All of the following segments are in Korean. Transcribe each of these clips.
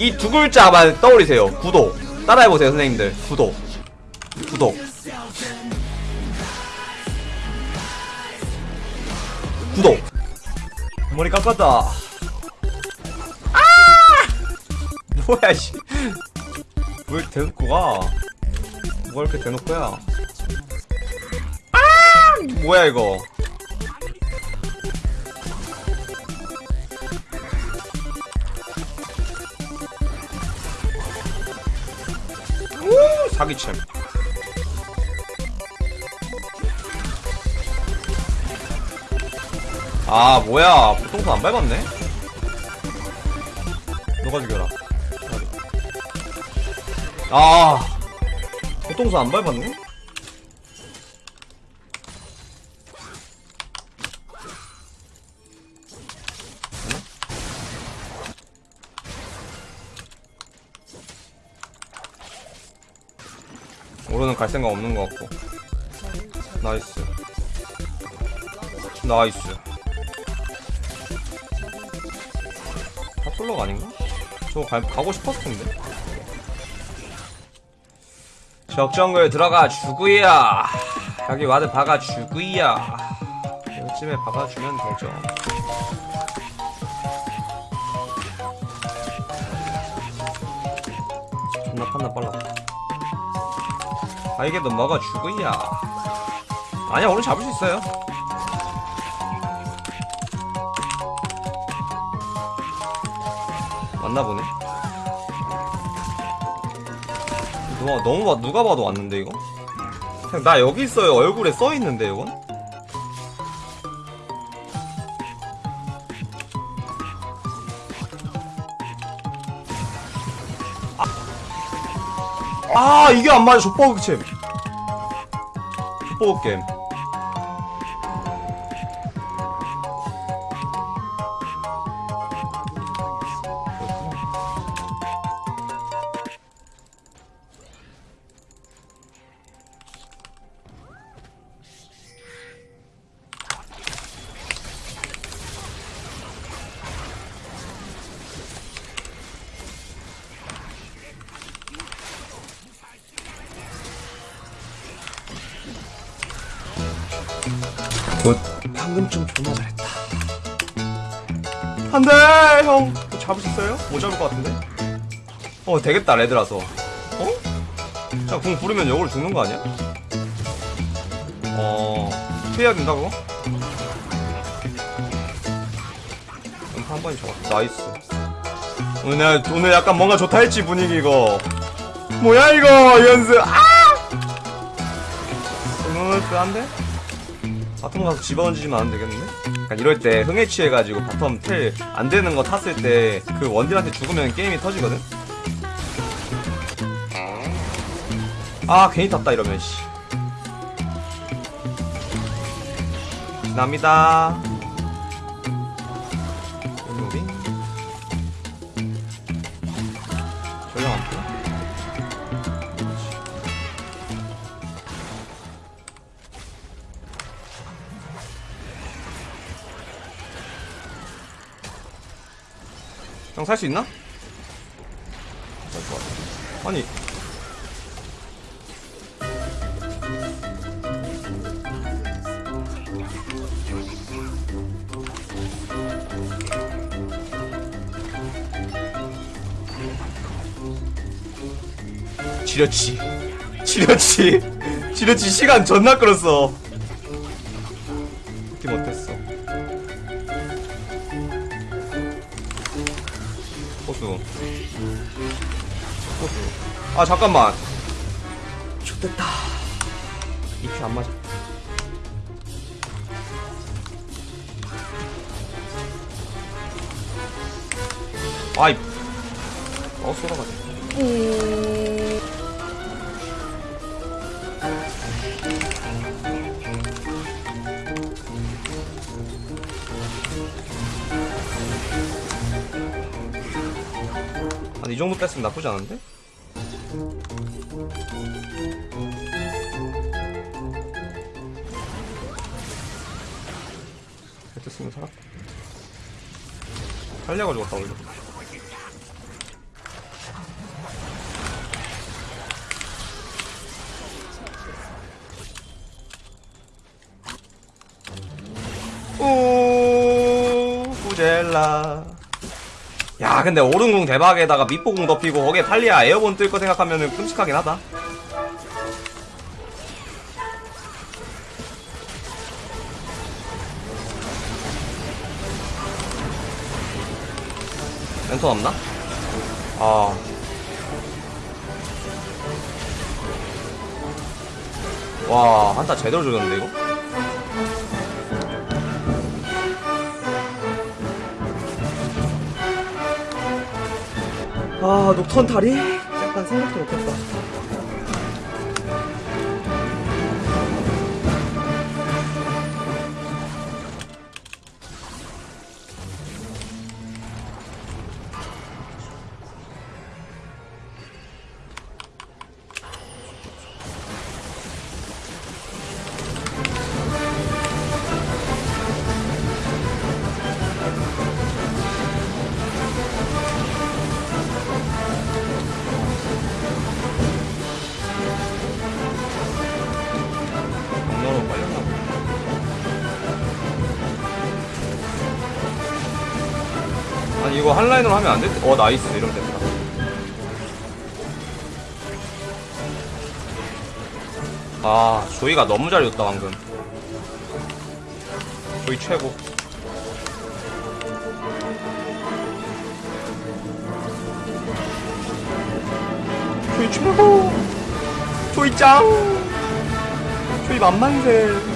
이 두 글자만 떠올리세요. 구독. 따라해보세요 선생님들. 구독. 구독. 구독. 머리 깎았다. 아! 뭐야 씨. 왜 대놓고 가? 뭐가 이렇게 대놓고야? 아! 뭐야 이거 사기챔 아 뭐야. 보통선 안 밟았네. 너가 죽여라. 아. 보통선 안 밟았네 오로는 갈 생각 없는 것 같고. Nice. Nice. Top solo가 아닌가? 저거 가, 가고 싶었을 텐데. 적 정글 들어가 주고요. 여기 ward 박아 주고요. 요쯤에 박아주면 되죠. 존나 판단 빨라. 아 이게 너 먹어 주구야 아니야 오늘 잡을 수 있어요. 맞나 보네. 누가 너무 봐 누가 봐도 왔는데 이거? 그냥 나 여기 있어요. 얼굴에 써 있는데 이건? 아, 아 이게 안 맞아. 챔 족버그 게임 Good 방금쯤 존나 잘했다 안돼 형 잡을 수 있어요? 못 잡을 것 같은데? 어 되겠다 red라서 어? 자궁 부르면 역으로 죽는 거 아니야? 어 피해야 된다고? 음파 한 번이 좋았다 nice 오늘 내가 오늘 약간 뭔가 좋다 했지 분위기 이거 뭐야 이거 연습 아! 오늘 한데 바텀 가서 집어던지지면 안 되겠는데? 약간 이럴 때 흥에 취해가지고 바텀 텔 안 되는 거 탔을 때 그 원딜한테 죽으면 게임이 터지거든? 아 괜히 탔다 이러면 씨 지납니다 형 살 수 있나? 아니. 지렸지. 지렸지. 지렸지. 시간 존나 끌었어. 느낌 어땠어 호수 호수 아 잠깐만. 좋됐다. 입이 안 맞아. 아이. 어 쏟아가지고 이 정도 뺐으면 나쁘지 않은데? 헤드 쓰면 살아? 살려가 지고갔다 올려 오 우젤라 야 근데 오른궁 대박에다가 밑보궁 덮이고 거기에 탈리아 에어본 뜰 거 생각하면은 끔찍하긴 하다 랜턴 없나? 아 와, 한타 제대로 조졌는데, 이거? 아, 녹턴 다리? 약간 생각도 못했다. 아니, 이거 한 라인으로 하면 안될 때, 어, nice. 이러면 됐다. 아, 조이가 너무 잘 줬다, 방금. 조이 최고. 조이 최고! 조이 짱! 조이 만만세.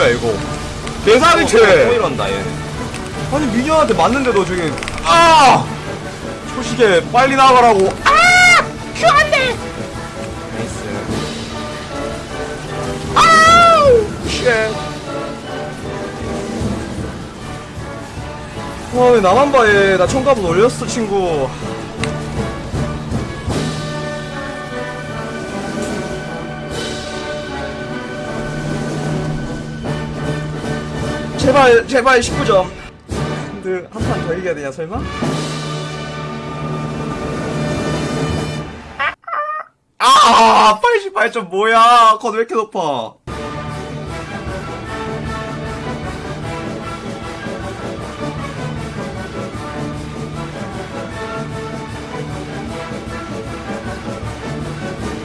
뭐야 이거? 또 이런다 얘. 아니 minion한테 맞는데도 저기 아! 초시계 빨리 나가라고. 아! Q 안돼. Nice. 아우! Shit. 와, 왜 나만 봐, 얘. 나 청갑은 올렸어, 친구. 제발, 제발 19점. 근데 한 판 더 이겨야 되냐, 설마? 아, 88점 뭐야? 컷 왜 이렇게 높아?